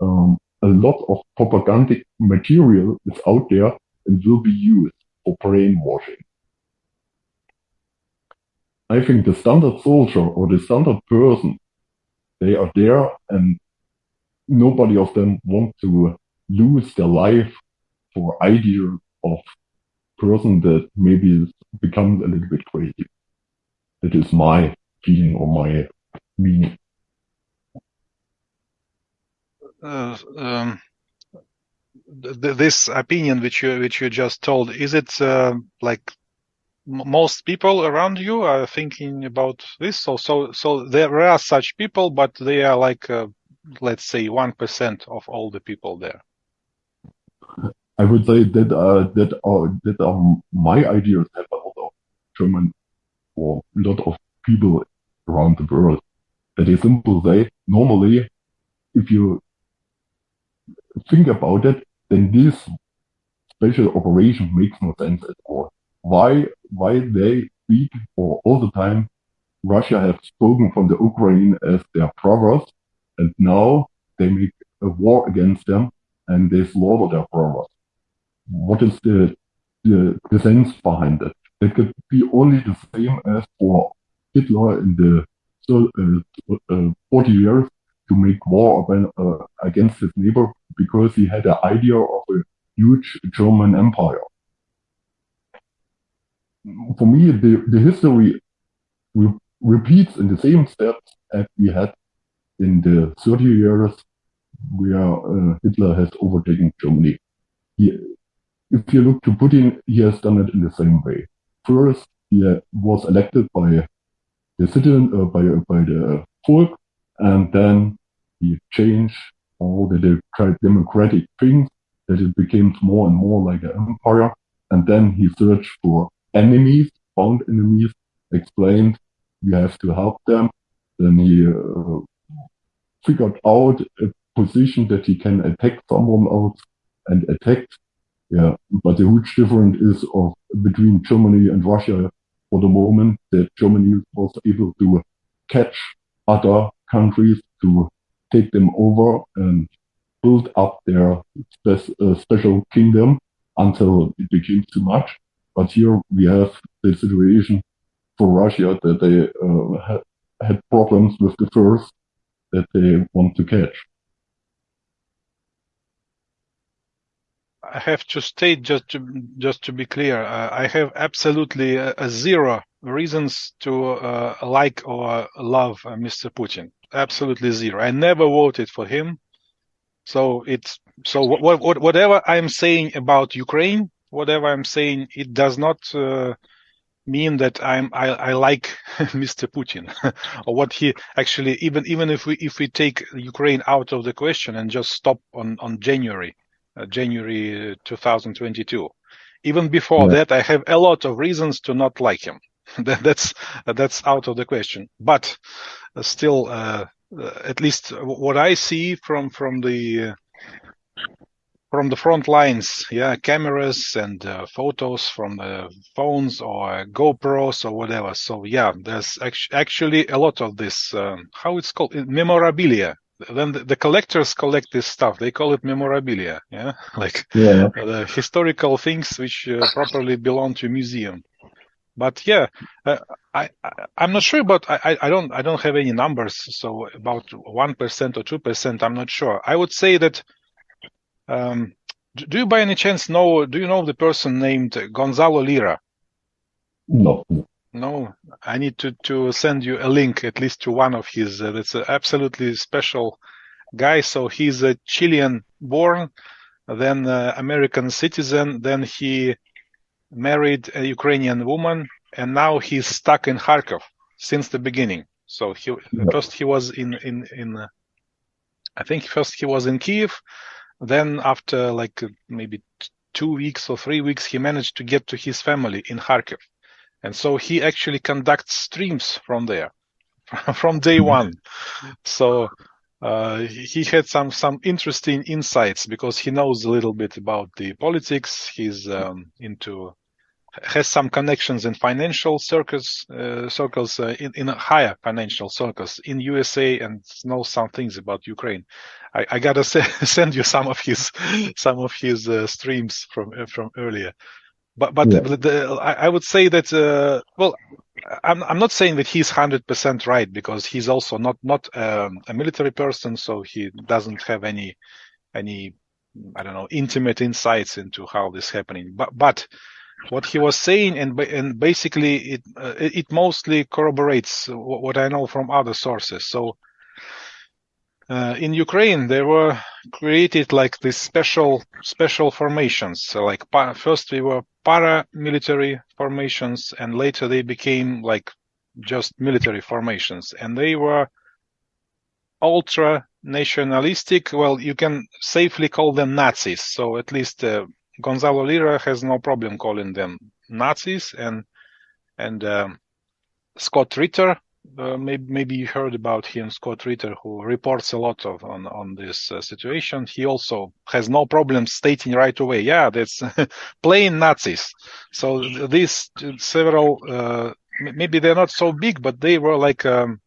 um, a lot of propagandic material is out there and will be used for brainwashing. I think the standard soldier or the standard person, they are there and nobody of them want to lose their life for idea of person that maybe becomes a little bit crazy. That is my feeling or my meaning. uh, um, th- th- this opinion which you which you just told, is it uh, like most people around you are thinking about this? So so so there are such people, but they are like uh, let's say one percent of all the people there. I would say that uh, that are that are my ideas have a lot of German or a lot of people around the world. That is simple say normally if you think about it, then this special operation makes no sense at all. Why why they speak or all the time Russia has spoken from the Ukraine as their brothers and now they make a war against them and they slaughter their brothers. What is the the, the sense behind it? It could be only the same as for Hitler in the so, uh, 40 years to make war uh, against his neighbor because he had an idea of a huge German empire. For me, the, the history re repeats in the same steps as we had in the 30 years where uh, Hitler has overtaken Germany. He, if you look to Putin, he has done it in the same way. First, he was elected by the citizen, uh, by, by the folk, and then he changed all the democratic things that it became more and more like an empire. And then he searched for enemies, found enemies, explained you have to help them. Then he uh, figured out a position that he can attack someone else and attacked. Yeah, but the huge difference is of between Germany and Russia for the moment that Germany was able to catch other countries to take them over and build up their spe- uh, special kingdom until it became too much. But here we have the situation for Russia that they uh, had, problems with the first that they want to catch. I have to state just to just to be clear, uh, I have absolutely a, a zero reasons to uh, like or love uh, Mr. Putin. Absolutely zero. I never voted for him. So it's so what, what, whatever I'm saying about Ukraine, whatever I'm saying, it does not uh, mean that I'm I, I like Mr. Putin or what he actually even even if we if we take Ukraine out of the question and just stop on on January uh, January 2022. Even before yeah. that, I have a lot of reasons to not like him. that, that's that's out of the question. But uh, still, uh, uh, at least what I see from from the from the front lines, yeah, cameras and uh, photos from the phones or GoPros or whatever. So yeah, there's actually a lot of this. Um, how it's called memorabilia then the, the, collectors collect this stuff. They call it memorabilia, yeah, like yeah. the historical things which uh, properly belong to a museum. But yeah, uh, I, I am not sure but I, I don't I don't have any numbers. So about one percent or two percent, I'm not sure. I would say that. Um, do you by any chance know? Do you know the person named Gonzalo Lira? No. No, I need to, to send you a link at least to one of his. Uh, that's an absolutely special guy. So he's a Chilean born, then uh, American citizen. Then he married a Ukrainian woman, and now he's stuck in Kharkov since the beginning. So he first he was in in in. I think first he was in Kiev. Then after like maybe two weeks or three weeks, he managed to get to his family in Kharkov and so he actually conducts streams from there, from day mm-hmm. one. So uh, he had some some interesting insights because he knows a little bit about the politics. He's um, into has some connections in financial circles, uh, circles uh, in, in higher financial circles in USA, and knows some things about Ukraine. I, I gotta say, send you some of his some of his uh, streams from uh, from earlier. But but yeah. the, the, I, I, would say that uh, well, I'm I'm not saying that he's hundred percent right because he's also not not um, a military person, so he doesn't have any any I don't know intimate insights into how this happening. But but what he was saying and and basically it uh, it mostly corroborates what I know from other sources. So uh, in Ukraine, there were created like these special special formations. So like first we were paramilitary formations, and later they became like just military formations, and they were ultra nationalistic. Well, you can safely call them Nazis. So at least uh, Gonzalo Lira has no problem calling them Nazis, and and um, Scott Ritter uh, maybe, maybe you heard about him, Scott Ritter, who reports a lot of on on this uh, situation. He also has no problem stating right away, yeah, that's plain Nazis. So these several, uh, maybe they're not so big, but they were like. Um,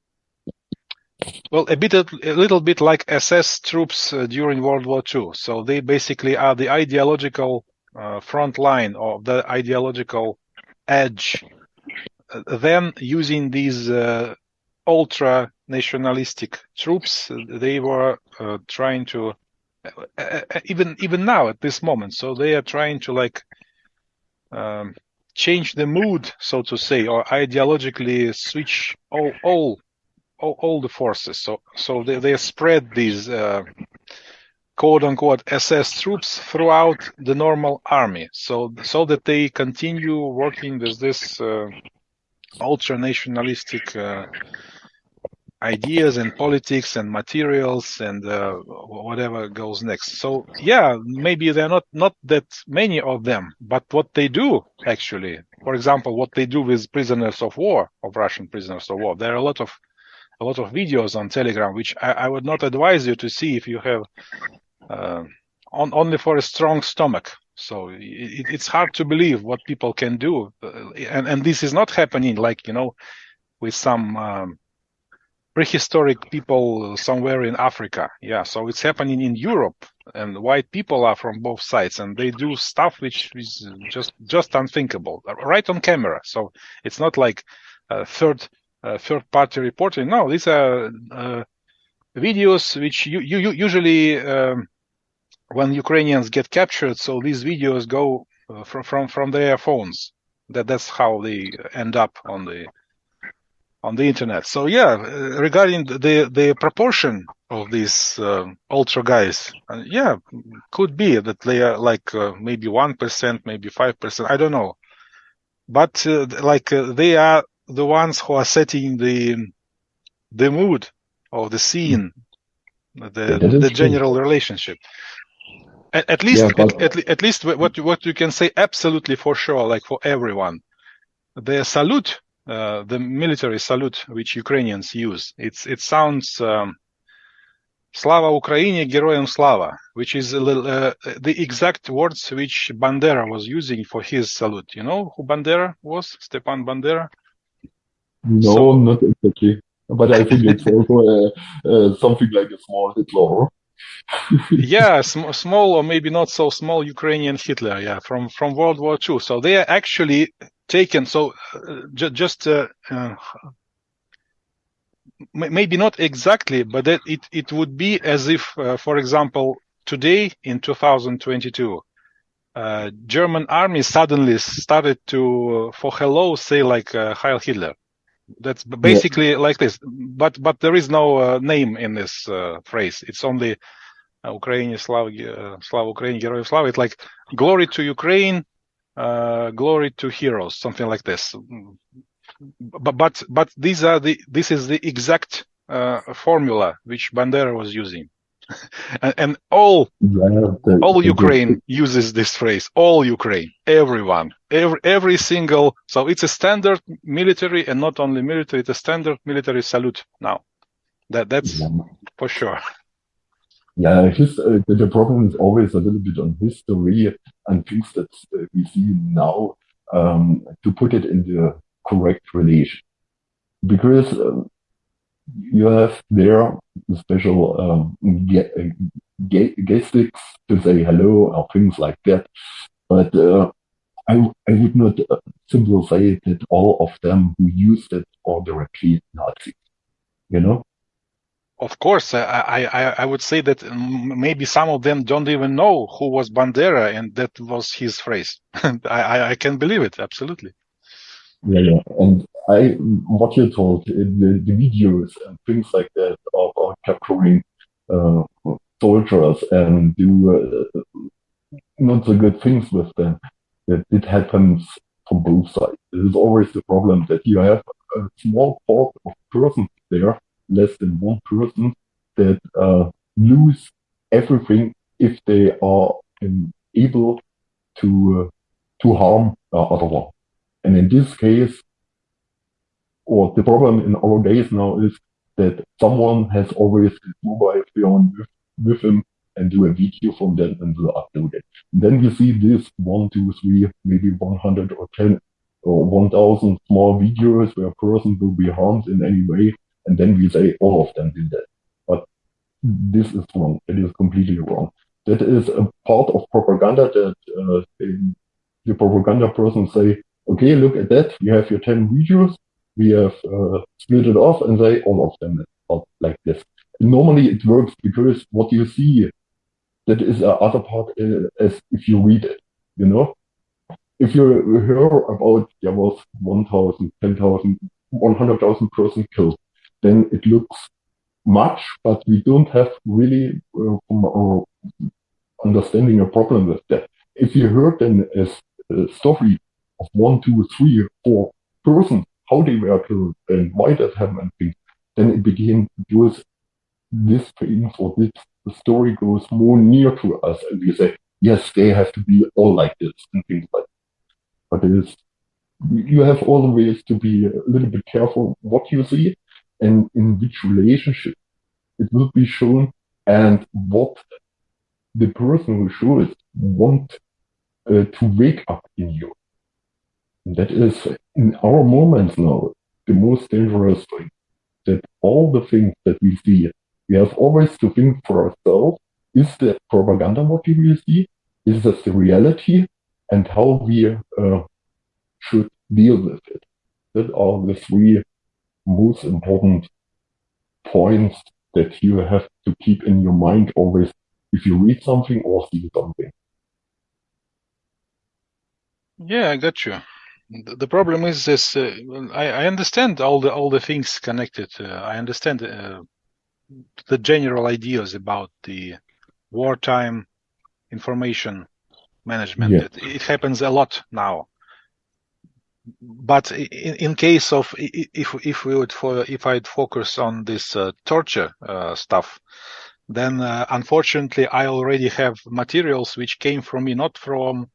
well, a bit, a little bit like SS troops uh, during World War II. So they basically are the ideological uh, front line or the ideological edge then using these uh, ultra nationalistic troops, they were uh, trying to uh, even even now at this moment. So they are trying to like um, change the mood, so to say, or ideologically switch all all all, all the forces. So so they, they spread these uh, quote unquote SS troops throughout the normal army, so so that they continue working with this uh, ultra nationalistic uh, ideas and politics and materials and uh, whatever goes next. So yeah, maybe they're not not that many of them, but what they do actually, for example, what they do with prisoners of war, of Russian prisoners of war, there are a lot of a lot of videos on Telegram, which I, I would not advise you to see if you have uh, on only for a strong stomach. So it, it's hard to believe what people can do, uh, and and this is not happening like you know with some. Um, prehistoric people somewhere in Africa. Yeah, so it's happening in Europe, and white people are from both sides, and they do stuff which is just just unthinkable, right on camera. So it's not like uh, third uh, third party reporting. No, these are uh, videos which you, you usually um, when Ukrainians get captured. So these videos go uh, from from from their phones. That that's how they end up on the on the internet. So yeah, regarding the the proportion of these uh, ultra guys, uh, yeah, could be that they are like uh, maybe one percent, maybe five percent. I don't know, but like they are the ones who are setting the the mood of the scene, the yeah, the general relationship. At, at least, yeah, but... at, at, at least what what you can say absolutely for sure, like for everyone, the salute uh, the military salute which Ukrainians use. It's it sounds um, Slava Ukraini, Geroyam Slava, which is little, uh, the exact words which Bandera was using for his salute. You know who Bandera was? Stepan Bandera? No, so, not exactly. But I think it's also uh, uh, something like a small Hitler. yeah, sm- small or maybe not so small Ukrainian Hitler. Yeah, from from World War II. So they are actually taken. So uh, ju- just uh, uh, maybe not exactly, but that it it would be as if, uh, for example, today in 2022. Uh, German army suddenly started to, for hello, say like Heil Hitler. That's basically yeah. like this, but but there is no name in this phrase. It's only Ukraine, Slav, Slav Ukraine, Героев Слава. It's like glory to Ukraine, uh, glory to heroes, something like this. But but but these are the this is the exact uh, formula which Bandera was using, and, and, all yeah, all Ukraine uses this phrase. All Ukraine, everyone, every every single. So it's a standard military, and not only military. It's a standard military salute now. That that's yeah. for sure. Yeah, his, uh, the, the, problem is always a little bit on history and things that uh, we see now um, to put it in the correct relation. Because um, you have there special um, gestics to say hello or things like that. But uh, I, I would not uh, simply say that all of them who used it are directly Nazis. You know? Of course, I, I, I would say that maybe some of them don't even know who was Bandera, and that was his phrase. I, I can believe it absolutely. Yeah, yeah, and I what you told the, the videos and things like that of, capturing uh, soldiers and do uh, not so good things with them. It happens from both sides. It is always the problem that you have a small part of persons there less than one person that uh, lose everything if they are um, able to uh, to harm uh, other one. And in this case, or the problem in our days now is that someone has always his mobile phone with, with him and do a video from that and will upload it. And then you see this one, two, three, maybe 100 or 10 or 1000 small videos where a person will be harmed in any way and then we say all of them did that. But this is wrong. It is completely wrong. That is a part of propaganda that uh, the propaganda person say okay, look at that. You have your 10 videos. We have uh, split it off and say all of them are like this. Normally it works because what you see, that is the other part uh, as if you read it, you know? If you hear about there was 1,000, 10,000, 100,000 persons killed, then it looks much, but we don't have really uh, our understanding a problem with that. If you heard then as a story of one, two, three, four persons, how they were killed and why that happened, then it begins with this thing or this the story goes more near to us and we say, yes, they have to be all like this and things like that. But it is, you have always to be a little bit careful what you see and in which relationship it will be shown and what the person who shows it want uh, to wake up in you. That is in our moments now the most dangerous thing. That all the things that we see, we have always to think for ourselves: is that propaganda what we see? Is that the reality? And how we uh, should deal with it. That are the three most important points that you have to keep in your mind always if you read something or see something. Yeah, I got you. The problem is this. Uh, I, I, understand all the all the things connected. Uh, I understand uh, the general ideas about the wartime information management. Yeah. It, it, happens a lot now. But in, in case of if if we would for if I'd focus on this uh, torture uh, stuff, then uh, unfortunately I already have materials which came from me, not from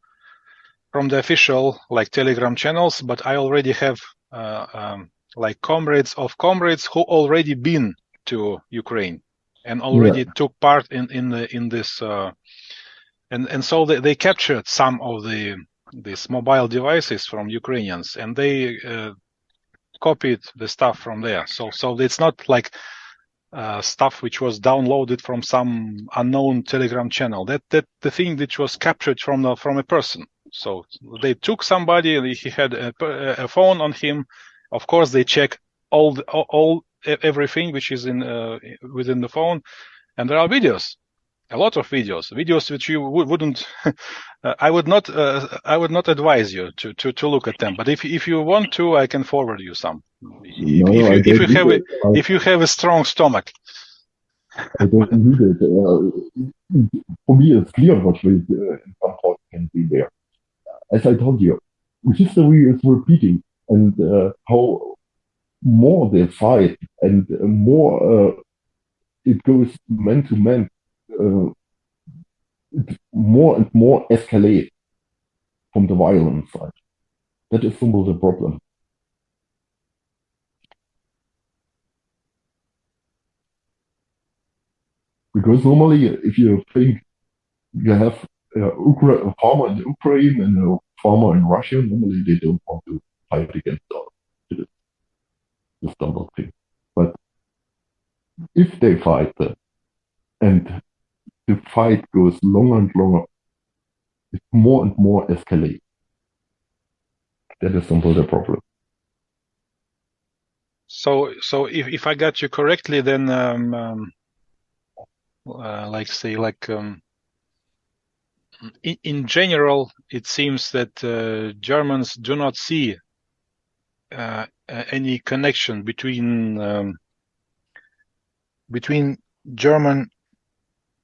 from the official like Telegram channels, but I already have uh, um, like comrades of comrades who already been to Ukraine and already yeah. took part in in the in this uh, and and so they, they captured some of the these mobile devices from Ukrainians and they uh, copied the stuff from there. So so it's not like uh, stuff which was downloaded from some unknown Telegram channel. That that the thing which was captured from the, from a person. So they took somebody. He had a, a phone on him. Of course, they check all the, all everything which is in uh, within the phone, and there are videos a lot of videos, videos which you wouldn't, uh, I would not, uh, I would not advise you to, to, to look at them. But if if you want to, I can forward you some. No, if, you, if you have a, if you have a strong stomach. I don't need it. Uh, for me, it's clear what we uh, in some point can be there. As I told you, history is repeating, and uh, how more they fight and more uh, it goes man to man uh, more and more escalate from the violent side. That is simply the problem. Because normally, if you think you have uh, a farmer in Ukraine and a farmer in Russia, normally they don't want to fight against. This double thing. But if they fight that, and the fight goes longer and longer, it more and more escalate. That is simply the problem. So, so if, if I got you correctly, then um, um, uh, like say like um, in, in, general, it seems that uh, Germans do not see uh, any connection between um, between German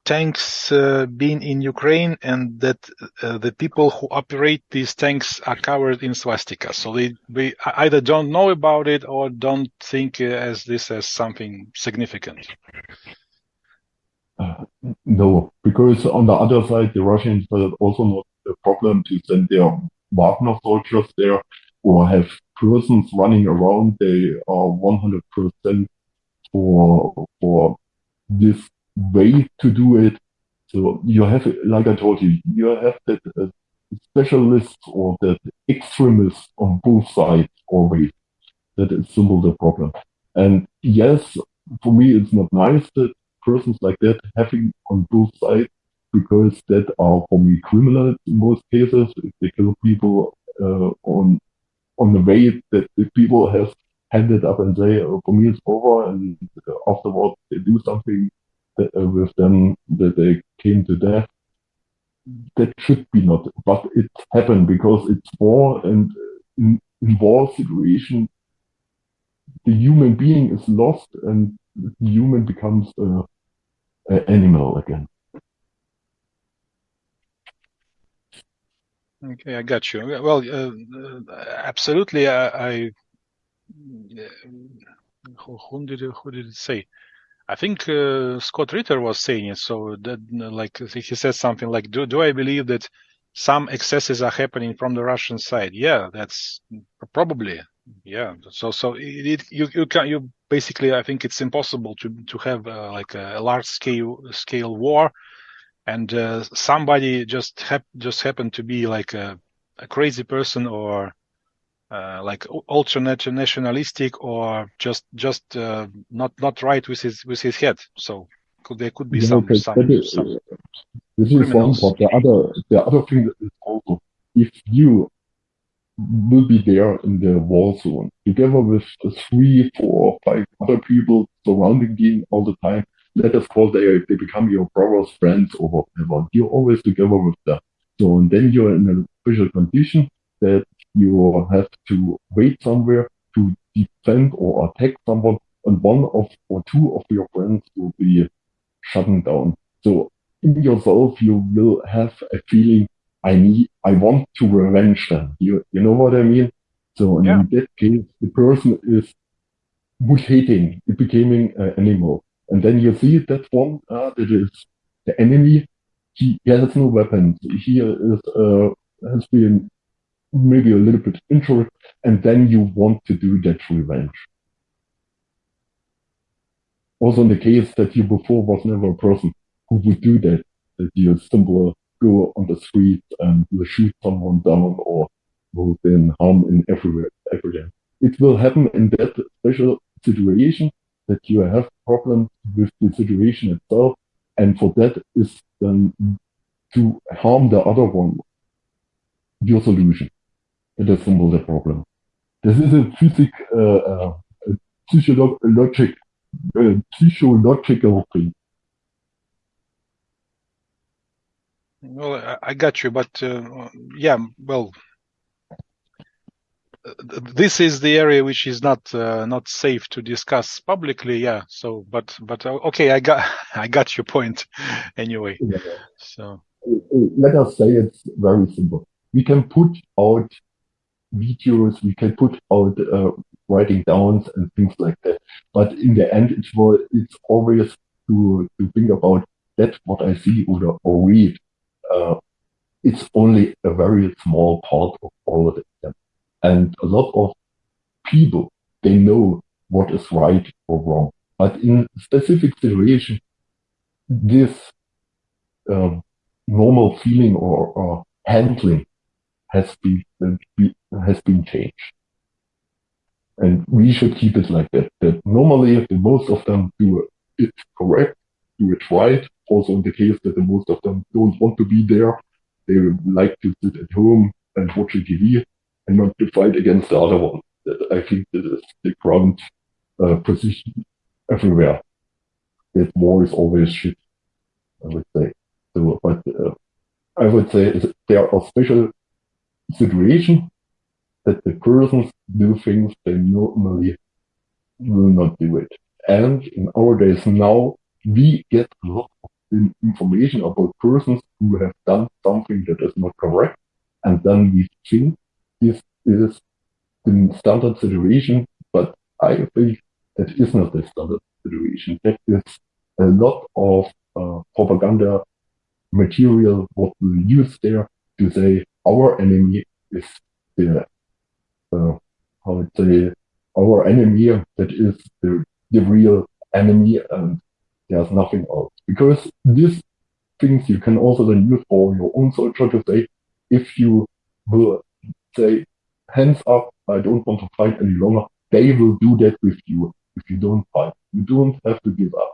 tanks uh, being in Ukraine and that uh, the people who operate these tanks are covered in swastika. So they, they either don't know about it or don't think uh, as this as something significant. Uh, no, because on the other side, the Russians are also not a problem to send their Wagner soldiers there or have persons running around. They are 100% for, for this way to do it. So you have, like I told you, you have that uh, specialists or that extremists on both sides always. That is simply the problem. And yes, for me, it's not nice that persons like that having on both sides because that are for me criminals in most cases. If they kill people uh, on on the way that the people have handed up and say, oh, for me it's over, and afterwards they do something that, uh, with them that they came to death. That should be not, but it happened because it's war, and in, in war situation, the human being is lost, and the human becomes uh, animal again. Okay, I got you. Well, uh, absolutely. I, I who, who, did who did it say? I think uh, Scott Ritter was saying it. So that like he said something like, "Do do I believe that some excesses are happening from the Russian side?" Yeah, that's probably yeah. So so it, it you you can you basically I think it's impossible to to have uh, like a, a large scale scale war and uh, somebody just hap- just happened to be like a, a crazy person or uh, like ultra nationalistic or just just uh, not not right with his with his head. So could, there could be yeah, some, okay. some, some This is one part. The other the other thing is also if you will be there in the war zone together with three, four, five other people surrounding you all the time let us call they they become your brother's friends or whatever. You're always together with them. So and then you're in a special condition that you have to wait somewhere to defend or attack someone, and one of or two of your friends will be shut down. So in yourself you will have a feeling I need I want to revenge them. You you know what I mean? So in yeah. that case the person is mutating, it becoming an animal. And then you see that one uh, that is the enemy. He, he has no weapons. He is uh, has been maybe a little bit injured, and then you want to do that revenge. Also, in the case that you before was never a person who would do that, that you simply go on the street and shoot someone down or will then harm in everywhere, everywhere. It will happen in that special situation that you have problems with the situation itself, and for that is then to harm the other one, your solution. It is simple the problem. This is a physic, uh, uh, a physiologic, uh, psychological thing. Well, I got you, but uh, yeah, well, this is the area which is not uh, not safe to discuss publicly yeah so but but uh, okay i got i got your point anyway yeah. so. Let us say it's very simple. We can put out videos we can put out uh, writing downs and things like that but in the end it's it's always to to think about that's what i see or, or read uh, it's only a very small part of all of them. and a lot of people, they know what is right or wrong. But in specific situation, this um, normal feeling or, or, handling has been has been changed, and we should keep it like that. That normally, most of them do it correct, do it right. Also, in the case that the most of them don't want to be there, they like to sit at home and watch TV and not to fight against the other one. That I think that is the ground uh, position everywhere. That war is always shit, I would say. So, but uh, I would say there are special situations that the persons do things they normally will not do it. And in our days now, we get a lot of information about persons who have done something that is not correct. And then we think this is the standard situation, but I think that is not the standard situation. That is a lot of uh, propaganda material what we use there to say our enemy is the uh, how would say our enemy that is the, the real enemy and there's nothing else because these things you can also then use for your own soldier to say if you will say, hands up, I don't want to fight any longer. They will do that with you if you don't fight. You don't have to give up.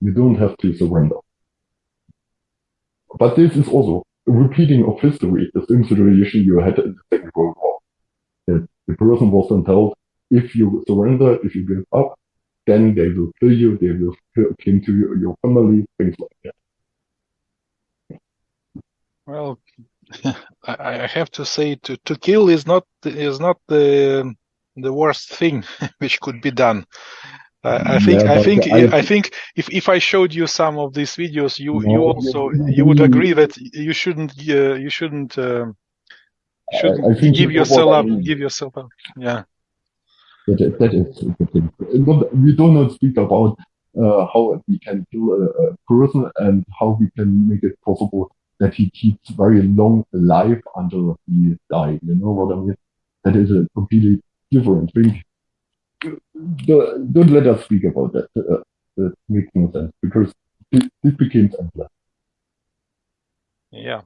You don't have to surrender. But this is also a repeating of history, the same situation you had in the Second World War. That the person was then told, if you surrender, if you give up, then they will kill you, they will kill to your, your family, things like that. Well, I, I have to say, to, to kill is not is not the the worst thing which could be done. I, I think Yeah, I think I- I think if if I showed you some of these videos, you you also you- would agree that you shouldn't uh, you shouldn't um, shouldn't give you know what yourself up give yourself up. Yeah. That is, the thing. Not, we do not speak about uh, how we can kill a, a person and how we can make it possible that he keeps very long alive until he dies. You know what I mean? That is a completely different thing. Don't, don't let us speak about that. Uh, that makes no sense because it, it became endless. Yeah.